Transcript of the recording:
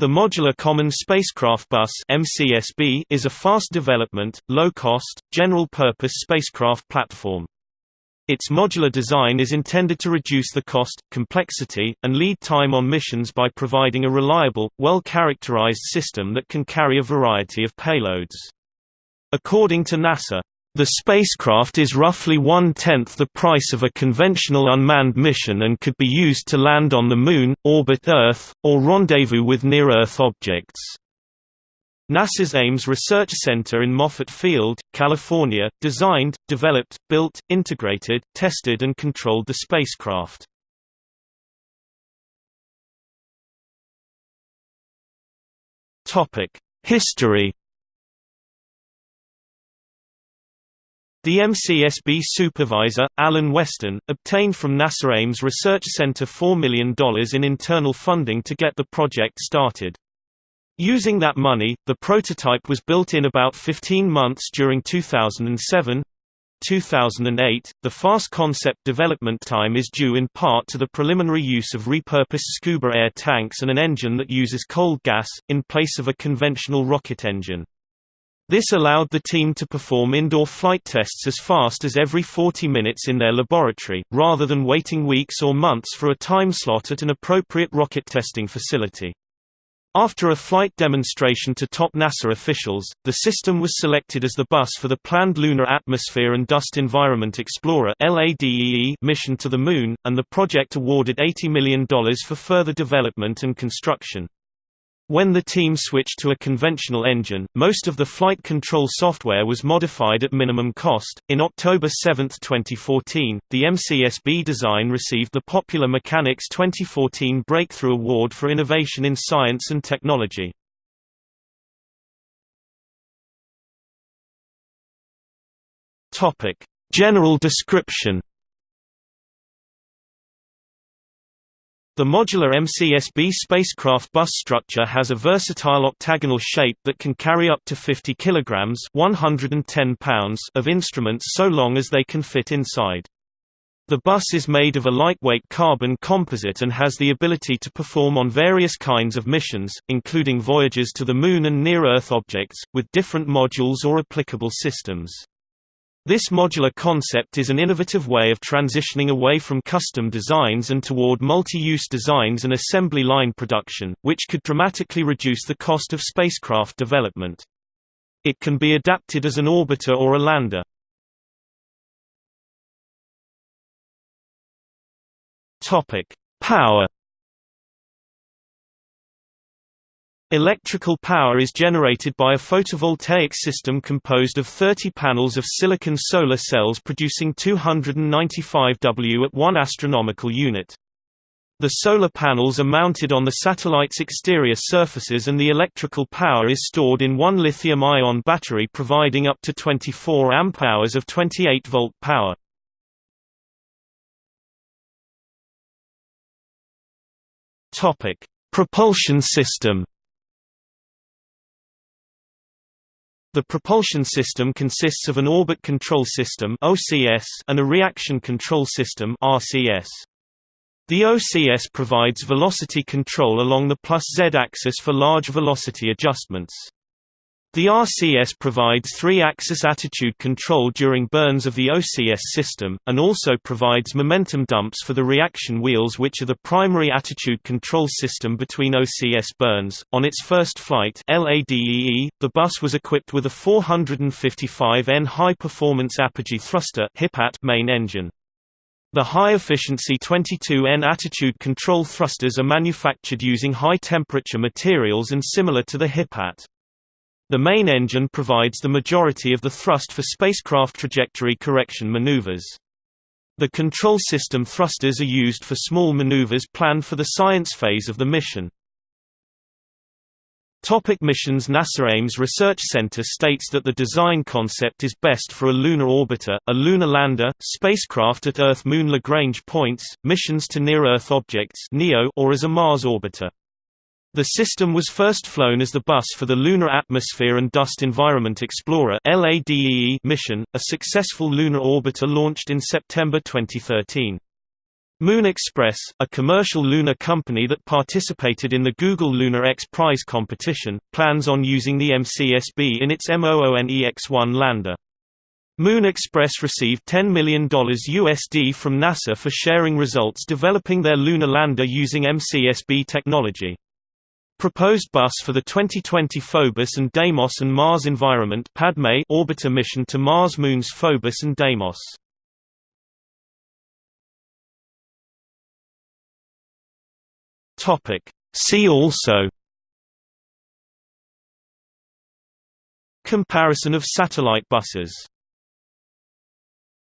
The Modular Common Spacecraft Bus MCSB is a fast development, low-cost, general-purpose spacecraft platform. Its modular design is intended to reduce the cost, complexity, and lead time on missions by providing a reliable, well-characterized system that can carry a variety of payloads. According to NASA, the spacecraft is roughly one-tenth the price of a conventional unmanned mission and could be used to land on the Moon, orbit Earth, or rendezvous with near-Earth objects. NASA's Ames Research Center in Moffett Field, California, designed, developed, built, integrated, tested and controlled the spacecraft. History The MCSB supervisor, Alan Weston, obtained from NASA Ames Research Center $4 million in internal funding to get the project started. Using that money, the prototype was built in about 15 months during 2007. 2008, the fast concept development time is due in part to the preliminary use of repurposed scuba air tanks and an engine that uses cold gas, in place of a conventional rocket engine. This allowed the team to perform indoor flight tests as fast as every 40 minutes in their laboratory, rather than waiting weeks or months for a time slot at an appropriate rocket testing facility. After a flight demonstration to top NASA officials, the system was selected as the bus for the planned Lunar Atmosphere and Dust Environment Explorer mission to the Moon, and the project awarded $80 million for further development and construction. When the team switched to a conventional engine, most of the flight control software was modified at minimum cost. In October 7, 2014, the MCSB design received the Popular Mechanics 2014 Breakthrough Award for Innovation in Science and Technology. Topic: General description The modular MCSB spacecraft bus structure has a versatile octagonal shape that can carry up to 50 kilograms (110 pounds) of instruments so long as they can fit inside. The bus is made of a lightweight carbon composite and has the ability to perform on various kinds of missions, including voyages to the Moon and near-Earth objects, with different modules or applicable systems. This modular concept is an innovative way of transitioning away from custom designs and toward multi-use designs and assembly line production, which could dramatically reduce the cost of spacecraft development. It can be adapted as an orbiter or a lander. Power Electrical power is generated by a photovoltaic system composed of 30 panels of silicon solar cells producing 295 W at 1 astronomical unit. The solar panels are mounted on the satellite's exterior surfaces and the electrical power is stored in one lithium-ion battery providing up to 24 amp-hours of 28-volt power. Propulsion system The propulsion system consists of an orbit control system (OCS) and a reaction control system (RCS). The OCS provides velocity control along the plus z axis for large velocity adjustments. The RCS provides three-axis attitude control during burns of the OCS system, and also provides momentum dumps for the reaction wheels which are the primary attitude control system between OCS burns. On its first flight LADEE, the bus was equipped with a 455N high-performance apogee thruster main engine. The high-efficiency 22N attitude control thrusters are manufactured using high-temperature materials and similar to the HIPAT. The main engine provides the majority of the thrust for spacecraft trajectory correction maneuvers. The control system thrusters are used for small maneuvers planned for the science phase of the mission. Topic missions NASA Ames Research Center states that the design concept is best for a lunar orbiter, a lunar lander, spacecraft at Earth-Moon Lagrange points, missions to near-Earth objects or as a Mars orbiter. The system was first flown as the bus for the Lunar Atmosphere and Dust Environment Explorer mission, a successful lunar orbiter launched in September 2013. Moon Express, a commercial lunar company that participated in the Google Lunar X Prize competition, plans on using the MCSB in its MOONEX-1 lander. Moon Express received $10 million USD from NASA for sharing results developing their lunar lander using MCSB technology. Proposed bus for the 2020 Phobos and Deimos and Mars Environment PADME orbiter mission to Mars moons Phobos and Deimos. Topic. See also Comparison of satellite buses